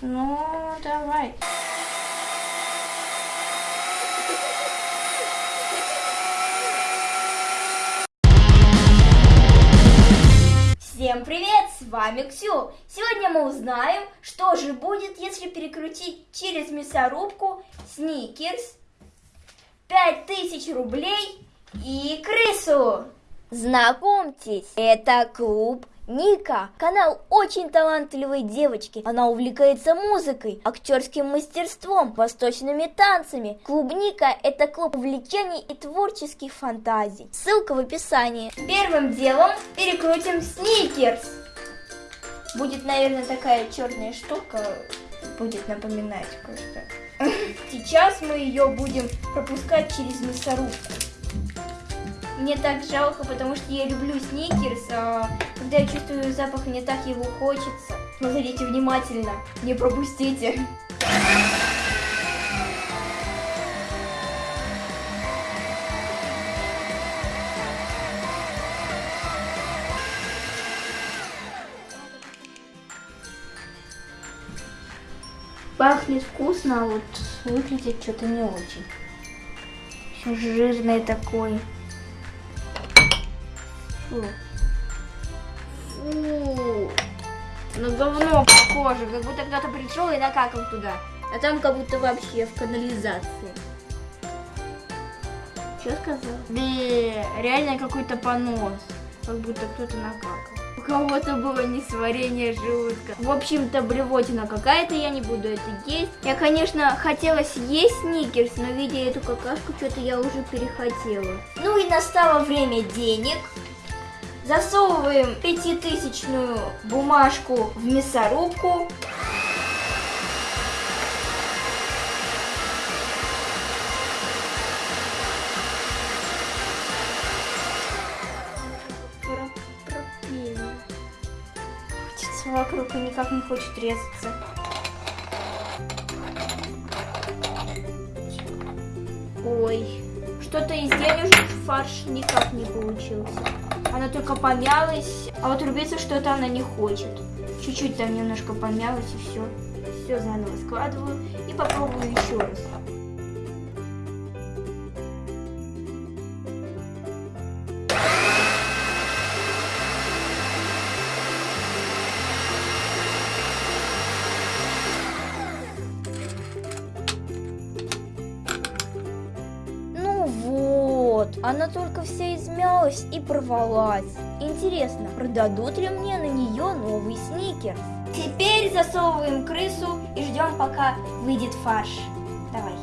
Ну, давай. Всем привет, с вами Ксю. Сегодня мы узнаем, что же будет, если перекрутить через мясорубку сникерс, 5000 рублей и крысу. Знакомьтесь, это клуб Ника, канал очень талантливой девочки. Она увлекается музыкой, актерским мастерством, восточными танцами. Клуб Ника – это клуб увлечений и творческих фантазий. Ссылка в описании. Первым делом перекрутим сникерс. Будет, наверное, такая черная штука, будет напоминать кое-что. Сейчас мы ее будем пропускать через мясорубку. Мне так жалко, потому что я люблю сникерс, а когда я чувствую запах, мне так его хочется. Смотрите внимательно, не пропустите. Пахнет вкусно, а вот выглядит что-то не очень. Еще жирный такой. Фу. Фу. На говно похоже, как будто кто-то пришел и накакал туда. А там как будто вообще в канализации. Что сказал? Бе, реально какой-то понос. Как будто кто-то накакал. У кого-то было несварение желудка. В общем-то, блевотина какая-то, я не буду это есть. Я, конечно, хотела съесть сникерс, но видя эту какашку, что-то я уже перехотела. Ну и настало время денег. Засовываем пятитысячную бумажку в мясорубку. Крутится вокруг и никак не хочет резаться. Ой, что-то из денежных фарш никак не получился. Она только помялась, а вот рубиться что-то она не хочет. Чуть-чуть там немножко помялась и все. Все заново складываю и попробую еще раз. Она только вся измялась и порвалась. Интересно, продадут ли мне на нее новый сникерс? Теперь засовываем крысу и ждем, пока выйдет фарш. Давай,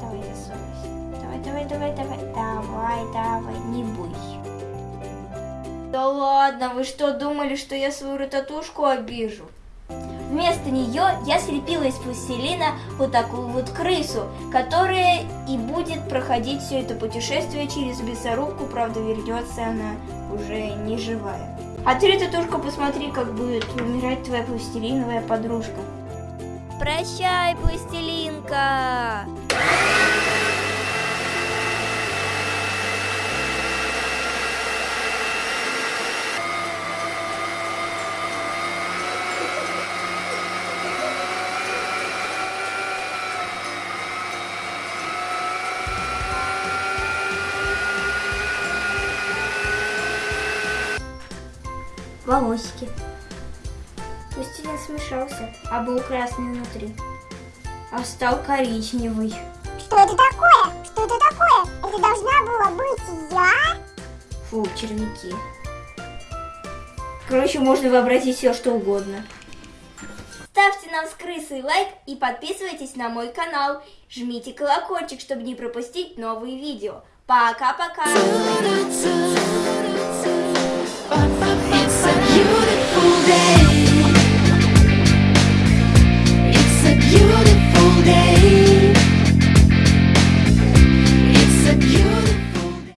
давай засовывайся. Давай, давай, давай, давай. Давай, давай, не бойся. Да ладно, вы что, думали, что я свою рататушку обижу? Вместо нее я слепила из пластилина вот такую вот крысу, которая и будет проходить все это путешествие через мясорубку, правда вернется она уже не живая. А ты, Татушка, посмотри, как будет умирать твоя пластилиновая подружка. Прощай, пластилинка! Волосики. Пластилин смешался, а был красный внутри, а стал коричневый. Что это такое? Что это такое? Это должна была быть я? Фу, червяки. Короче, можно вообразить все, что угодно. Ставьте нам с крысой лайк и подписывайтесь на мой канал. Жмите колокольчик, чтобы не пропустить новые видео. Пока-пока!